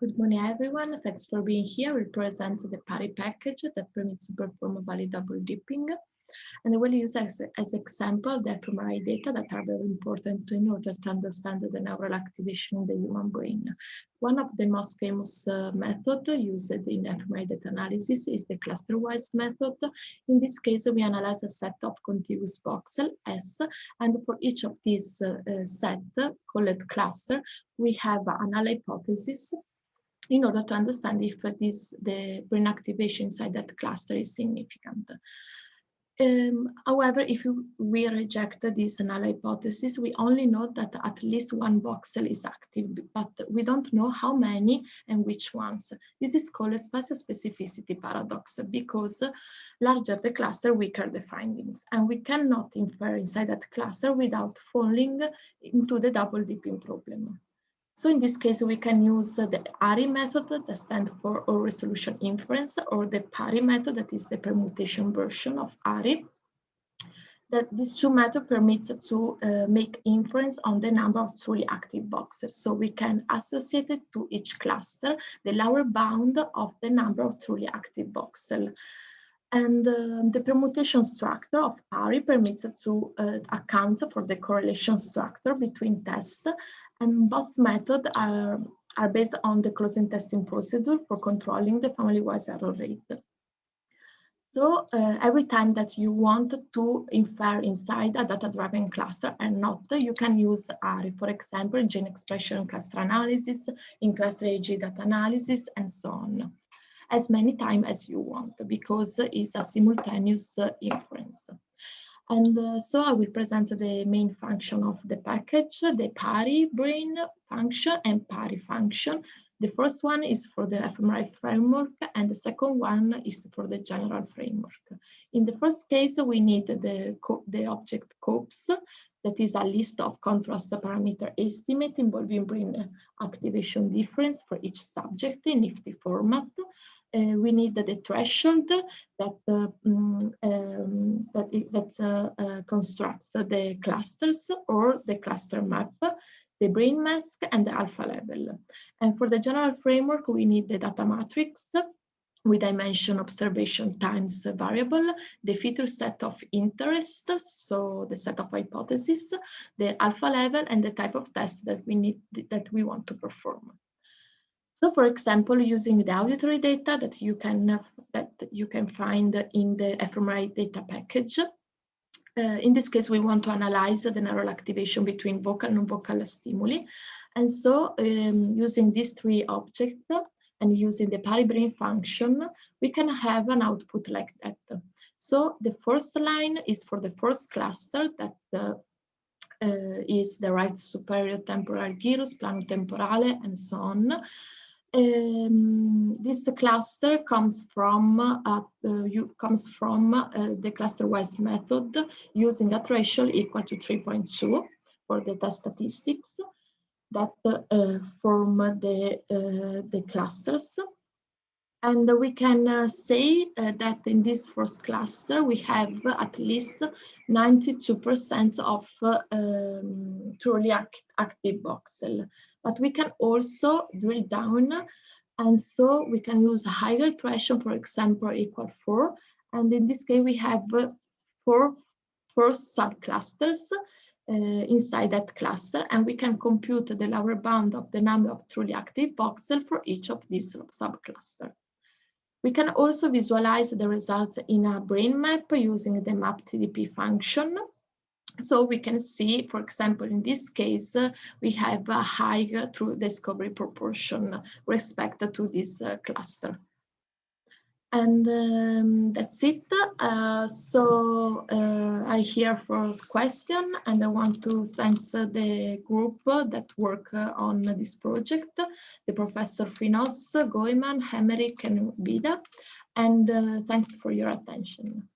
Good morning, everyone. Thanks for being here. We present the PARI package that permits to perform valid double dipping. And I will use as, as example the fMRI data that are very important in order to understand the neural activation in the human brain. One of the most famous uh, method used in fMRI data analysis is the cluster-wise method. In this case, we analyze a set of contiguous voxel S, and for each of these uh, set called cluster, we have a null hypothesis in order to understand if this the brain activation inside that cluster is significant. Um, however, if we reject this null hypothesis, we only know that at least one voxel is active, but we don't know how many and which ones. This is called a spatial specificity paradox because larger the cluster, weaker the findings. And we cannot infer inside that cluster without falling into the double dipping problem. So in this case, we can use the ARI method that stands for all resolution inference or the PARI method that is the permutation version of ARI. That these two methods permit to uh, make inference on the number of truly active voxels. So we can associate it to each cluster the lower bound of the number of truly active voxels. And uh, the permutation structure of ARI permits to uh, account for the correlation structure between tests and both methods are, are based on the closing testing procedure for controlling the family-wise error rate. So uh, every time that you want to infer inside a data-driven cluster and not, you can use ARI, for example, gene expression cluster analysis, in cluster AG data analysis, and so on, as many times as you want, because it's a simultaneous uh, inference. And uh, so I will present the main function of the package, the PARI brain function and PARI function. The first one is for the fMRI framework and the second one is for the general framework. In the first case, we need the, the object COPS, that is a list of contrast parameter estimate involving brain activation difference for each subject in NIfTI format uh, we need the threshold that uh, um, that, that uh, uh, constructs the clusters or the cluster map, the brain mask, and the alpha level. And for the general framework, we need the data matrix with dimension observation times variable, the feature set of interest, so the set of hypotheses, the alpha level, and the type of test that we need that we want to perform. So for example, using the auditory data that you can that you can find in the fMRI data package. Uh, in this case, we want to analyze the neural activation between vocal and non-vocal stimuli. And so um, using these three objects and using the PariBrain function, we can have an output like that. So the first line is for the first cluster that uh, uh, is the right superior temporal gyrus, planum temporale, and so on um, this cluster comes from uh, uh, you, comes from uh, the cluster-wise method using a threshold equal to 3.2 for the test statistics that uh, form the uh, the clusters. And we can uh, say that in this first cluster, we have at least 92% of um, truly act active voxel but we can also drill down and so we can use a higher threshold, for example, equal four. And in this case, we have four first subclusters uh, inside that cluster, and we can compute the lower bound of the number of truly active voxels for each of these subclusters. We can also visualize the results in a brain map using the map-TDP function. So we can see, for example, in this case, uh, we have a high true discovery proportion respect to this uh, cluster. And um, that's it. Uh, so uh, I hear first question and I want to thank the group that work on this project, the Professor Finos, Goeman, Hemerik and Weeda. And uh, thanks for your attention.